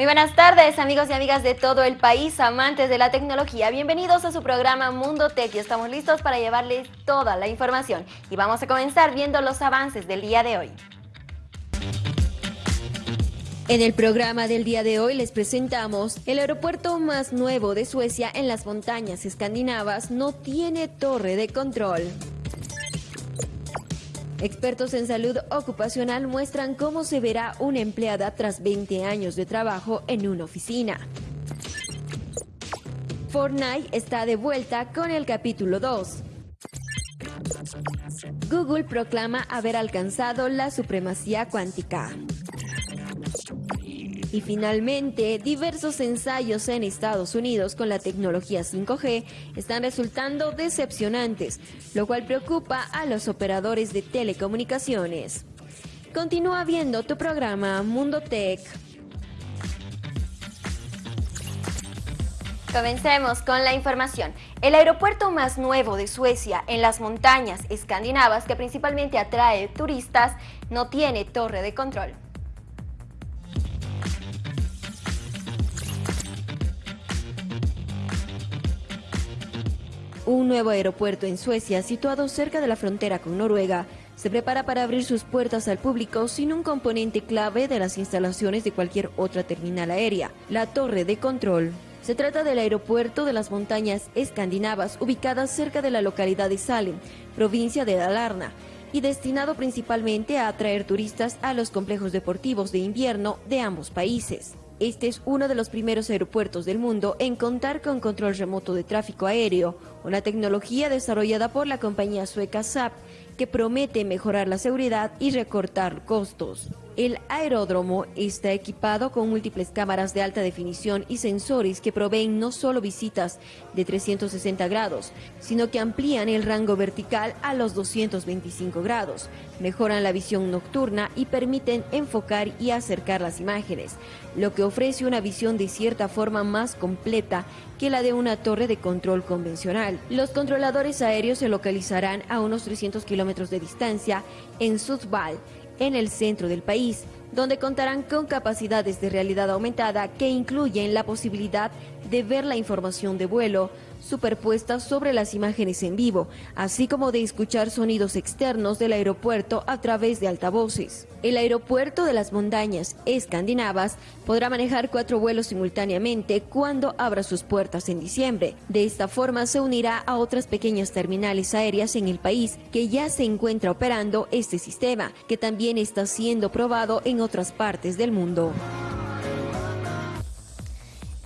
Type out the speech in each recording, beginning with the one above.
Muy buenas tardes amigos y amigas de todo el país, amantes de la tecnología. Bienvenidos a su programa Mundo Tech y estamos listos para llevarles toda la información. Y vamos a comenzar viendo los avances del día de hoy. En el programa del día de hoy les presentamos el aeropuerto más nuevo de Suecia en las montañas escandinavas no tiene torre de control. Expertos en salud ocupacional muestran cómo se verá una empleada tras 20 años de trabajo en una oficina. Fortnite está de vuelta con el capítulo 2. Google proclama haber alcanzado la supremacía cuántica. Y finalmente, diversos ensayos en Estados Unidos con la tecnología 5G están resultando decepcionantes, lo cual preocupa a los operadores de telecomunicaciones. Continúa viendo tu programa Mundo Tech. Comencemos con la información. El aeropuerto más nuevo de Suecia, en las montañas escandinavas que principalmente atrae turistas, no tiene torre de control. Un nuevo aeropuerto en Suecia, situado cerca de la frontera con Noruega, se prepara para abrir sus puertas al público sin un componente clave de las instalaciones de cualquier otra terminal aérea, la torre de control. Se trata del aeropuerto de las montañas escandinavas, ubicada cerca de la localidad de Salem, provincia de Dalarna, y destinado principalmente a atraer turistas a los complejos deportivos de invierno de ambos países. Este es uno de los primeros aeropuertos del mundo en contar con control remoto de tráfico aéreo, una tecnología desarrollada por la compañía sueca SAP que promete mejorar la seguridad y recortar costos. El aeródromo está equipado con múltiples cámaras de alta definición y sensores que proveen no solo visitas de 360 grados, sino que amplían el rango vertical a los 225 grados, mejoran la visión nocturna y permiten enfocar y acercar las imágenes, lo que ofrece una visión de cierta forma más completa que la de una torre de control convencional. Los controladores aéreos se localizarán a unos 300 kilómetros de distancia en Sudval, en el centro del país, donde contarán con capacidades de realidad aumentada que incluyen la posibilidad de ver la información de vuelo, superpuestas sobre las imágenes en vivo, así como de escuchar sonidos externos del aeropuerto a través de altavoces. El aeropuerto de las montañas escandinavas podrá manejar cuatro vuelos simultáneamente cuando abra sus puertas en diciembre. De esta forma se unirá a otras pequeñas terminales aéreas en el país que ya se encuentra operando este sistema, que también está siendo probado en otras partes del mundo.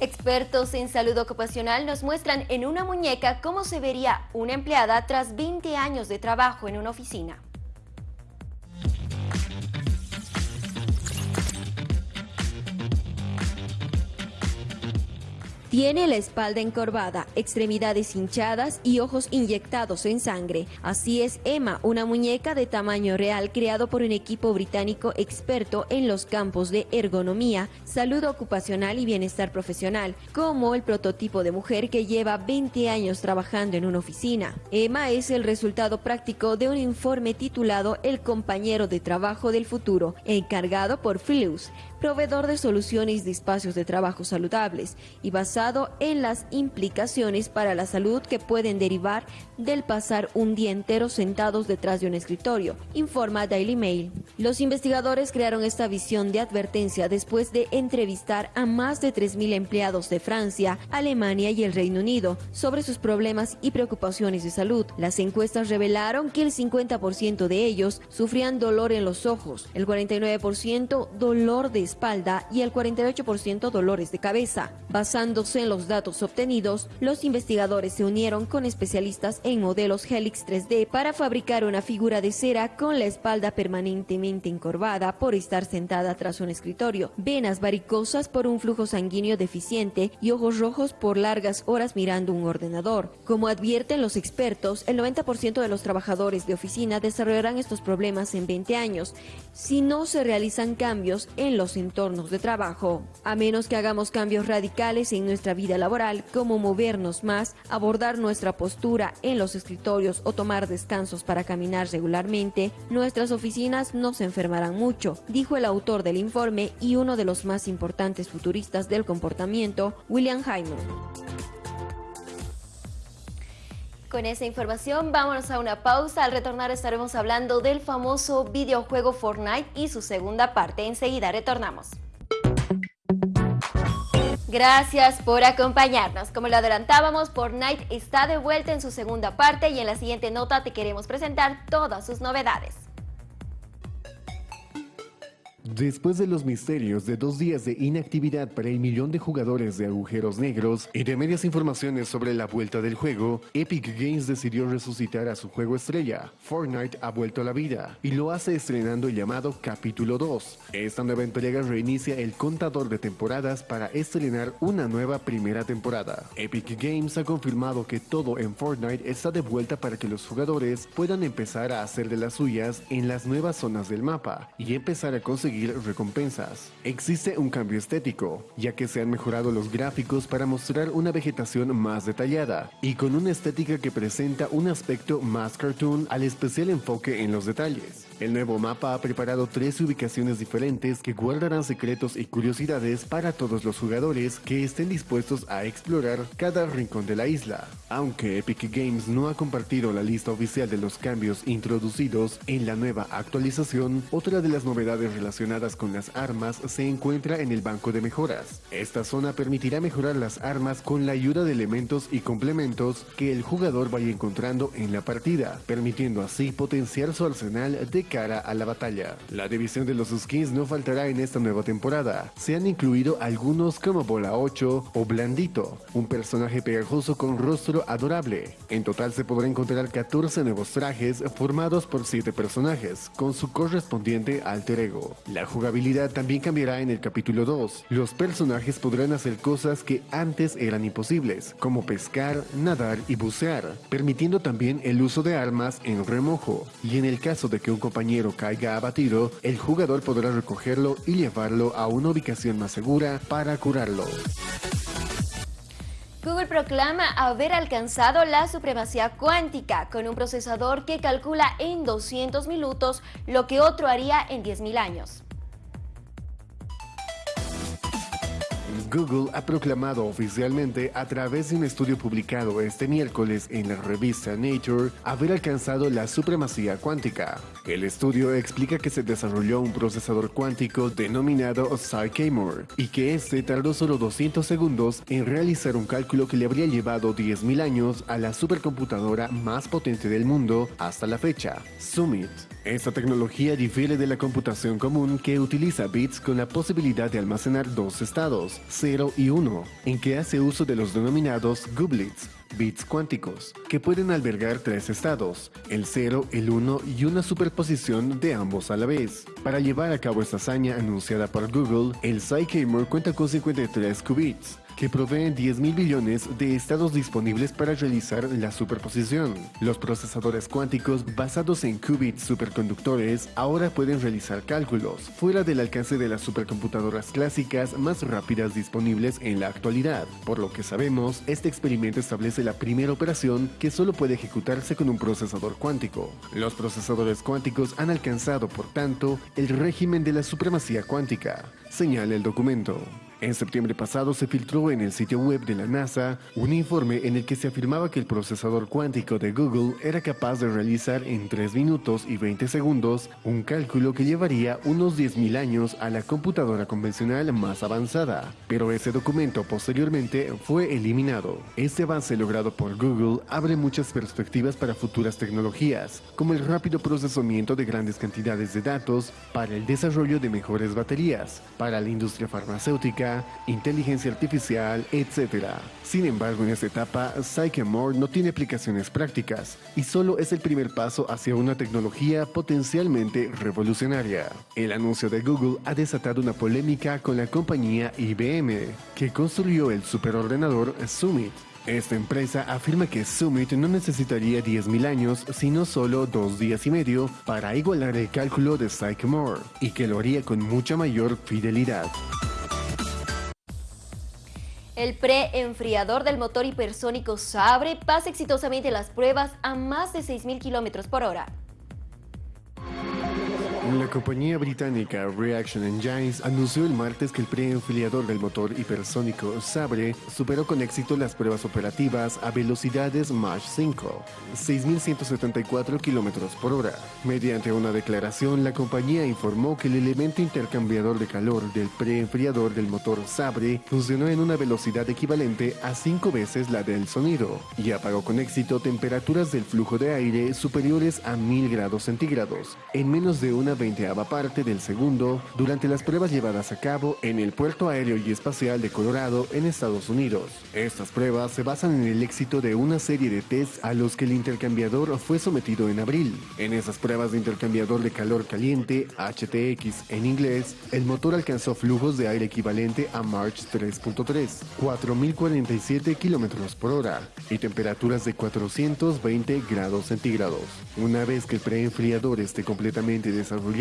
Expertos en salud ocupacional nos muestran en una muñeca cómo se vería una empleada tras 20 años de trabajo en una oficina. Tiene la espalda encorvada, extremidades hinchadas y ojos inyectados en sangre. Así es Emma, una muñeca de tamaño real creado por un equipo británico experto en los campos de ergonomía, salud ocupacional y bienestar profesional, como el prototipo de mujer que lleva 20 años trabajando en una oficina. Emma es el resultado práctico de un informe titulado El compañero de trabajo del futuro, encargado por Philips, proveedor de soluciones de espacios de trabajo saludables y basado en las implicaciones para la salud que pueden derivar del pasar un día entero sentados detrás de un escritorio, informa Daily Mail. Los investigadores crearon esta visión de advertencia después de entrevistar a más de 3.000 empleados de Francia, Alemania y el Reino Unido sobre sus problemas y preocupaciones de salud. Las encuestas revelaron que el 50% de ellos sufrían dolor en los ojos, el 49% dolor de espalda y el 48% dolores de cabeza. Basándose en los datos obtenidos, los investigadores se unieron con especialistas en modelos Helix 3D para fabricar una figura de cera con la espalda permanentemente encorvada por estar sentada tras un escritorio, venas varicosas por un flujo sanguíneo deficiente y ojos rojos por largas horas mirando un ordenador. Como advierten los expertos, el 90% de los trabajadores de oficina desarrollarán estos problemas en 20 años si no se realizan cambios en los entornos de trabajo. A menos que hagamos cambios radicales en nuestra vida laboral, como movernos más, abordar nuestra postura en los escritorios o tomar descansos para caminar regularmente, nuestras oficinas no se enfermarán mucho, dijo el autor del informe y uno de los más importantes futuristas del comportamiento, William Hyman. Con esa información vámonos a una pausa. Al retornar estaremos hablando del famoso videojuego Fortnite y su segunda parte. Enseguida retornamos. Gracias por acompañarnos. Como lo adelantábamos, Fortnite está de vuelta en su segunda parte y en la siguiente nota te queremos presentar todas sus novedades. Después de los misterios de dos días de inactividad para el millón de jugadores de agujeros negros y de medias informaciones sobre la vuelta del juego, Epic Games decidió resucitar a su juego estrella. Fortnite ha vuelto a la vida y lo hace estrenando el llamado Capítulo 2. Esta nueva entrega reinicia el contador de temporadas para estrenar una nueva primera temporada. Epic Games ha confirmado que todo en Fortnite está de vuelta para que los jugadores puedan empezar a hacer de las suyas en las nuevas zonas del mapa y empezar a conseguir recompensas. Existe un cambio estético, ya que se han mejorado los gráficos para mostrar una vegetación más detallada y con una estética que presenta un aspecto más cartoon al especial enfoque en los detalles. El nuevo mapa ha preparado tres ubicaciones diferentes que guardarán secretos y curiosidades para todos los jugadores que estén dispuestos a explorar cada rincón de la isla. Aunque Epic Games no ha compartido la lista oficial de los cambios introducidos en la nueva actualización, otra de las novedades relacionadas con las armas se encuentra en el banco de mejoras. Esta zona permitirá mejorar las armas con la ayuda de elementos y complementos que el jugador vaya encontrando en la partida, permitiendo así potenciar su arsenal de cara a la batalla. La división de los skins no faltará en esta nueva temporada. Se han incluido algunos como Bola 8 o Blandito, un personaje pegajoso con rostro adorable. En total se podrá encontrar 14 nuevos trajes formados por 7 personajes, con su correspondiente alter ego. La jugabilidad también cambiará en el capítulo 2. Los personajes podrán hacer cosas que antes eran imposibles, como pescar, nadar y bucear, permitiendo también el uso de armas en remojo. Y en el caso de que un compañero caiga abatido, el jugador podrá recogerlo y llevarlo a una ubicación más segura para curarlo. Google proclama haber alcanzado la supremacía cuántica con un procesador que calcula en 200 minutos lo que otro haría en 10.000 años. Google ha proclamado oficialmente a través de un estudio publicado este miércoles en la revista Nature haber alcanzado la supremacía cuántica. El estudio explica que se desarrolló un procesador cuántico denominado Sycamore y que este tardó solo 200 segundos en realizar un cálculo que le habría llevado 10.000 años a la supercomputadora más potente del mundo hasta la fecha, Summit. Esta tecnología difiere de la computación común que utiliza bits con la posibilidad de almacenar dos estados, 0 y 1, en que hace uso de los denominados gooblets, bits cuánticos, que pueden albergar tres estados, el 0, el 1 y una superposición de ambos a la vez. Para llevar a cabo esta hazaña anunciada por Google, el Sycamore cuenta con 53 qubits, que proveen 10 mil billones de estados disponibles para realizar la superposición. Los procesadores cuánticos basados en qubits superconductores ahora pueden realizar cálculos fuera del alcance de las supercomputadoras clásicas más rápidas disponibles en la actualidad. Por lo que sabemos, este experimento establece la primera operación que solo puede ejecutarse con un procesador cuántico. Los procesadores cuánticos han alcanzado, por tanto, el régimen de la supremacía cuántica, señala el documento. En septiembre pasado se filtró en el sitio web de la NASA un informe en el que se afirmaba que el procesador cuántico de Google era capaz de realizar en 3 minutos y 20 segundos un cálculo que llevaría unos 10.000 años a la computadora convencional más avanzada, pero ese documento posteriormente fue eliminado. Este avance logrado por Google abre muchas perspectivas para futuras tecnologías, como el rápido procesamiento de grandes cantidades de datos para el desarrollo de mejores baterías, para la industria farmacéutica, inteligencia artificial, etc. Sin embargo, en esta etapa, Sycamore no tiene aplicaciones prácticas y solo es el primer paso hacia una tecnología potencialmente revolucionaria. El anuncio de Google ha desatado una polémica con la compañía IBM, que construyó el superordenador Summit, esta empresa afirma que Summit no necesitaría 10.000 años, sino solo dos días y medio para igualar el cálculo de Sycamore, y que lo haría con mucha mayor fidelidad. El pre-enfriador del motor hipersónico Sabre pasa exitosamente las pruebas a más de 6.000 km por hora. La compañía británica Reaction Engines anunció el martes que el preenfiliador del motor hipersónico Sabre superó con éxito las pruebas operativas a velocidades Mach 5, 6.174 km por hora. Mediante una declaración, la compañía informó que el elemento intercambiador de calor del preenfriador del motor Sabre funcionó en una velocidad equivalente a 5 veces la del sonido y apagó con éxito temperaturas del flujo de aire superiores a 1000 grados centígrados en menos de una veinteava parte del segundo durante las pruebas llevadas a cabo en el Puerto Aéreo y Espacial de Colorado en Estados Unidos. Estas pruebas se basan en el éxito de una serie de tests a los que el intercambiador fue sometido en abril. En esas pruebas de intercambiador de calor caliente, HTX en inglés, el motor alcanzó flujos de aire equivalente a March 3.3, 4.047 km por hora y temperaturas de 420 grados centígrados. Una vez que el preenfriador esté completamente desarrollado,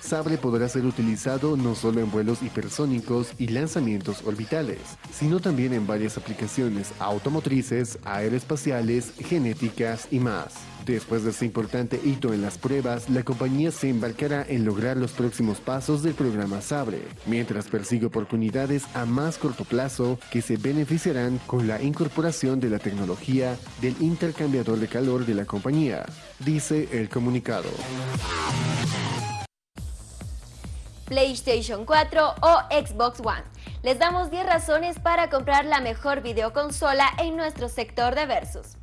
Sabre podrá ser utilizado no solo en vuelos hipersónicos y lanzamientos orbitales, sino también en varias aplicaciones automotrices, aeroespaciales, genéticas y más. Después de este importante hito en las pruebas, la compañía se embarcará en lograr los próximos pasos del programa Sabre, mientras persigue oportunidades a más corto plazo que se beneficiarán con la incorporación de la tecnología del intercambiador de calor de la compañía, dice el comunicado. PlayStation 4 o Xbox One. Les damos 10 razones para comprar la mejor videoconsola en nuestro sector de Versus.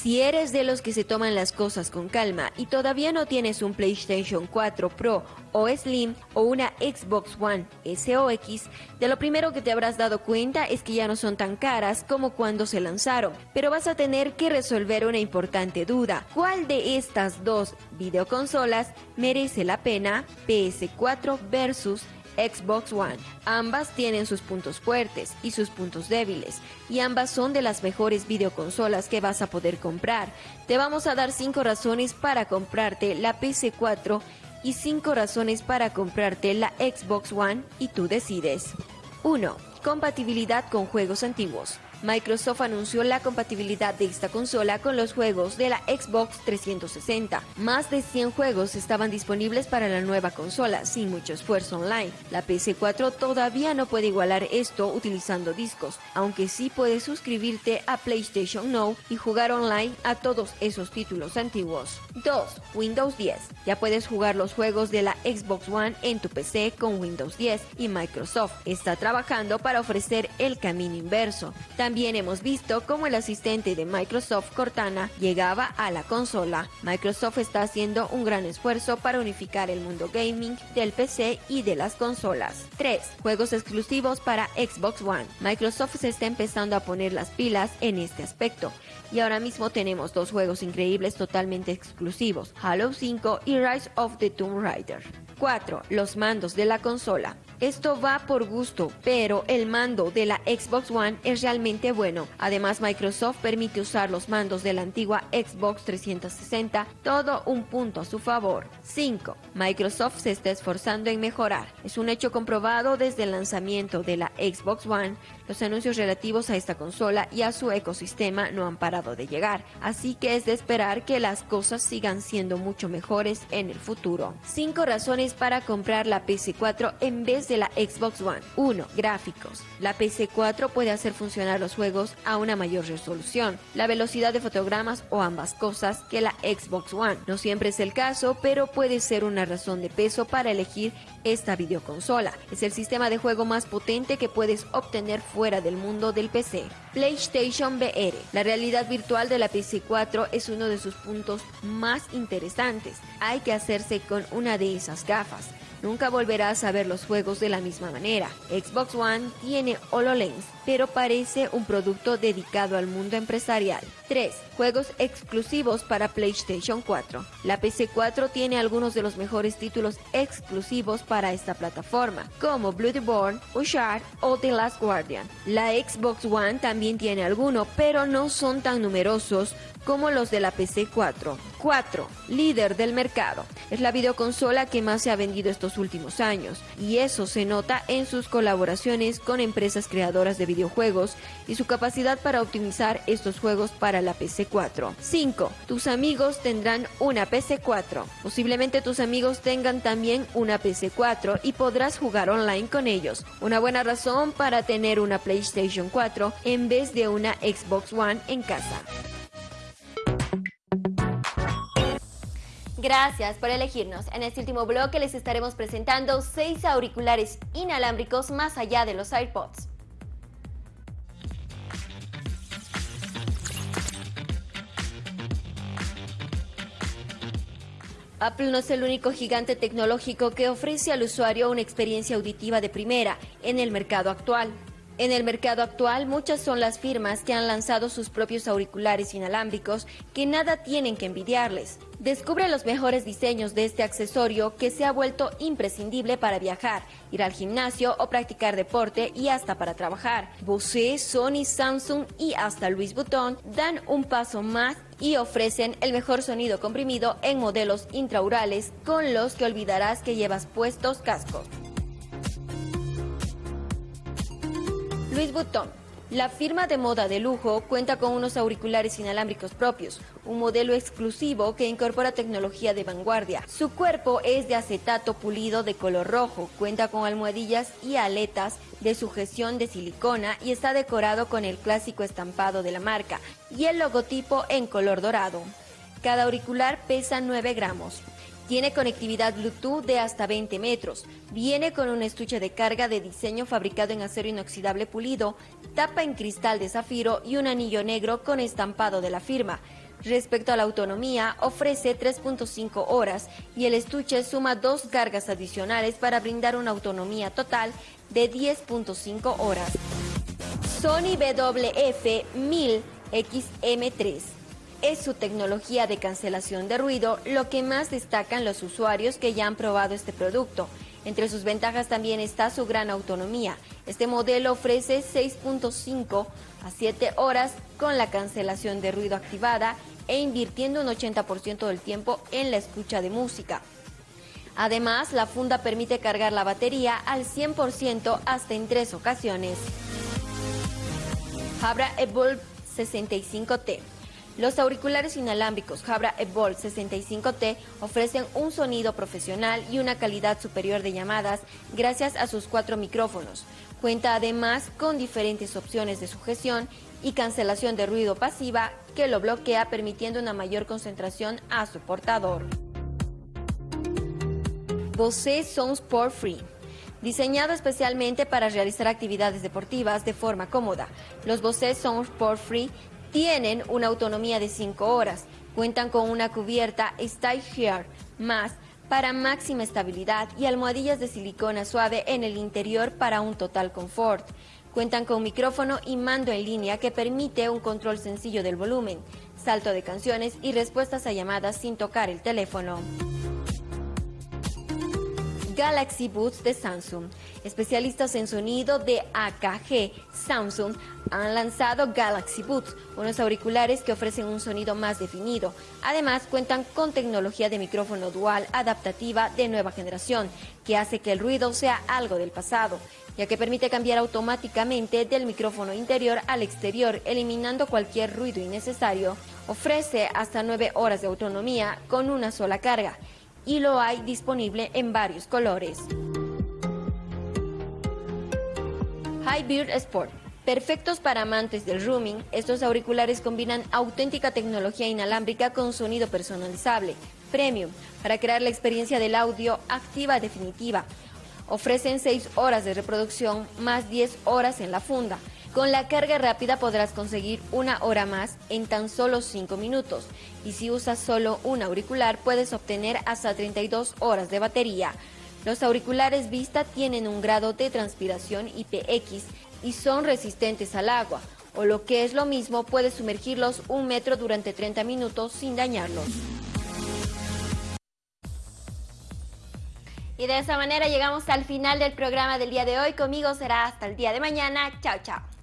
Si eres de los que se toman las cosas con calma y todavía no tienes un PlayStation 4 Pro o Slim o una Xbox One S o X, de lo primero que te habrás dado cuenta es que ya no son tan caras como cuando se lanzaron, pero vas a tener que resolver una importante duda. ¿Cuál de estas dos videoconsolas merece la pena? PS4 versus Xbox One. Ambas tienen sus puntos fuertes y sus puntos débiles, y ambas son de las mejores videoconsolas que vas a poder comprar. Te vamos a dar 5 razones para comprarte la PC4 y 5 razones para comprarte la Xbox One y tú decides. 1. Compatibilidad con juegos antiguos. Microsoft anunció la compatibilidad de esta consola con los juegos de la Xbox 360. Más de 100 juegos estaban disponibles para la nueva consola, sin mucho esfuerzo online. La PS4 todavía no puede igualar esto utilizando discos, aunque sí puedes suscribirte a PlayStation Now y jugar online a todos esos títulos antiguos. 2. Windows 10. Ya puedes jugar los juegos de la Xbox One en tu PC con Windows 10 y Microsoft está trabajando para ofrecer el camino inverso. Hemos visto cómo el asistente de Microsoft Cortana llegaba a la consola. Microsoft está haciendo un gran esfuerzo para unificar el mundo gaming del PC y de las consolas. 3. Juegos exclusivos para Xbox One. Microsoft se está empezando a poner las pilas en este aspecto. Y ahora mismo tenemos dos juegos increíbles totalmente exclusivos, Halo 5 y Rise of the Tomb Raider. 4. Los mandos de la consola. Esto va por gusto, pero el mando de la Xbox One es realmente bueno. Además, Microsoft permite usar los mandos de la antigua Xbox 360, todo un punto a su favor. 5. Microsoft se está esforzando en mejorar. Es un hecho comprobado desde el lanzamiento de la Xbox One. Los anuncios relativos a esta consola y a su ecosistema no han parado de llegar, así que es de esperar que las cosas sigan siendo mucho mejores en el futuro. 5 razones para comprar la PC4 en vez de la Xbox One. 1. Gráficos. La PC4 puede hacer funcionar los juegos a una mayor resolución, la velocidad de fotogramas o ambas cosas que la Xbox One. No siempre es el caso, pero puede ser una razón de peso para elegir esta videoconsola. Es el sistema de juego más potente que puedes obtener fuera del mundo del PC. PlayStation VR. La realidad virtual de la PC4 es uno de sus puntos más interesantes. Hay que hacerse con una de esas gafas. Nunca volverás a ver los juegos de la misma manera. Xbox One tiene HoloLens, pero parece un producto dedicado al mundo empresarial. 3. Juegos exclusivos para PlayStation 4. La PC4 tiene algunos de los mejores títulos exclusivos para esta plataforma, como Bloodborne, Ushard o The Last Guardian. La Xbox One también tiene algunos, pero no son tan numerosos como los de la PC4. 4. Líder del mercado. Es la videoconsola que más se ha vendido estos últimos años y eso se nota en sus colaboraciones con empresas creadoras de videojuegos y su capacidad para optimizar estos juegos para la PC4. 5. Tus amigos tendrán una PC4. Posiblemente tus amigos tengan también una PC4 y podrás jugar online con ellos. Una buena razón para tener una PlayStation 4 en vez de una Xbox One en casa. Gracias por elegirnos. En este último bloque les estaremos presentando seis auriculares inalámbricos más allá de los AirPods. Apple no es el único gigante tecnológico que ofrece al usuario una experiencia auditiva de primera en el mercado actual. En el mercado actual, muchas son las firmas que han lanzado sus propios auriculares inalámbricos que nada tienen que envidiarles. Descubre los mejores diseños de este accesorio que se ha vuelto imprescindible para viajar, ir al gimnasio o practicar deporte y hasta para trabajar. Bose, Sony, Samsung y hasta Louis Vuitton dan un paso más y ofrecen el mejor sonido comprimido en modelos intraurales con los que olvidarás que llevas puestos cascos. Louis Vuitton. La firma de moda de lujo cuenta con unos auriculares inalámbricos propios, un modelo exclusivo que incorpora tecnología de vanguardia. Su cuerpo es de acetato pulido de color rojo, cuenta con almohadillas y aletas de sujeción de silicona y está decorado con el clásico estampado de la marca y el logotipo en color dorado. Cada auricular pesa 9 gramos. Tiene conectividad Bluetooth de hasta 20 metros. Viene con un estuche de carga de diseño fabricado en acero inoxidable pulido, tapa en cristal de zafiro y un anillo negro con estampado de la firma. Respecto a la autonomía, ofrece 3.5 horas y el estuche suma dos cargas adicionales para brindar una autonomía total de 10.5 horas. Sony WF 1000 XM3 es su tecnología de cancelación de ruido lo que más destacan los usuarios que ya han probado este producto. Entre sus ventajas también está su gran autonomía. Este modelo ofrece 6.5 a 7 horas con la cancelación de ruido activada e invirtiendo un 80% del tiempo en la escucha de música. Además, la funda permite cargar la batería al 100% hasta en tres ocasiones. Jabra Evolve 65T los auriculares inalámbricos Jabra Evolve 65T ofrecen un sonido profesional y una calidad superior de llamadas gracias a sus cuatro micrófonos. Cuenta además con diferentes opciones de sujeción y cancelación de ruido pasiva que lo bloquea permitiendo una mayor concentración a su portador. Bose Sound Sport Free diseñado especialmente para realizar actividades deportivas de forma cómoda. Los Bose Sound Sport Free tienen una autonomía de 5 horas, cuentan con una cubierta Style Here más para máxima estabilidad y almohadillas de silicona suave en el interior para un total confort. Cuentan con micrófono y mando en línea que permite un control sencillo del volumen, salto de canciones y respuestas a llamadas sin tocar el teléfono. Galaxy Boots de Samsung. Especialistas en sonido de AKG Samsung han lanzado Galaxy Boots, unos auriculares que ofrecen un sonido más definido. Además, cuentan con tecnología de micrófono dual adaptativa de nueva generación, que hace que el ruido sea algo del pasado, ya que permite cambiar automáticamente del micrófono interior al exterior, eliminando cualquier ruido innecesario. Ofrece hasta 9 horas de autonomía con una sola carga y lo hay disponible en varios colores. Highbeard Sport. Perfectos para amantes del rooming, estos auriculares combinan auténtica tecnología inalámbrica con sonido personalizable, premium, para crear la experiencia del audio activa definitiva. Ofrecen 6 horas de reproducción más 10 horas en la funda. Con la carga rápida podrás conseguir una hora más en tan solo 5 minutos y si usas solo un auricular puedes obtener hasta 32 horas de batería. Los auriculares Vista tienen un grado de transpiración IPX y son resistentes al agua, o lo que es lo mismo puedes sumergirlos un metro durante 30 minutos sin dañarlos. Y de esa manera llegamos al final del programa del día de hoy. Conmigo será hasta el día de mañana. Chao, chao.